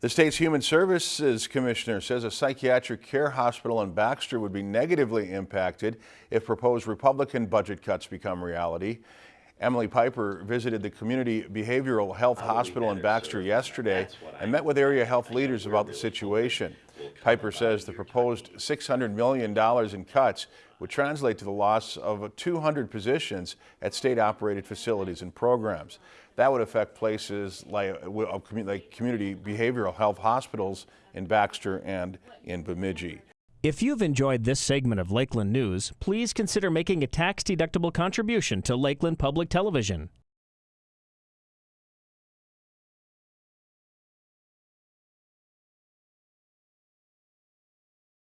The state's Human Services Commissioner says a psychiatric care hospital in Baxter would be negatively impacted if proposed Republican budget cuts become reality. Emily Piper visited the Community Behavioral Health Hospital in Baxter yesterday and met with area health leaders about the situation. Piper says the proposed $600 million in cuts would translate to the loss of 200 positions at state-operated facilities and programs. That would affect places like, like community behavioral health hospitals in Baxter and in Bemidji. If you've enjoyed this segment of Lakeland News, please consider making a tax-deductible contribution to Lakeland Public Television.